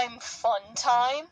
time, fun time!